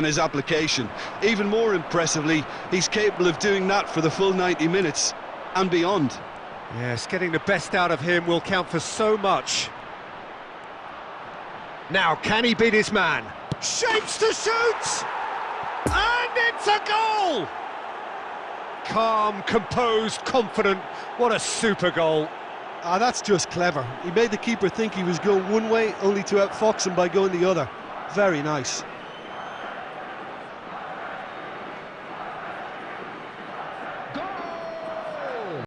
and his application. Even more impressively, he's capable of doing that for the full 90 minutes and beyond. Yes, getting the best out of him will count for so much. Now, can he beat his man? Shapes to shoot! And it's a goal! Calm, composed, confident. What a super goal. Ah, that's just clever. He made the keeper think he was going one way, only to outfox him by going the other. Very nice.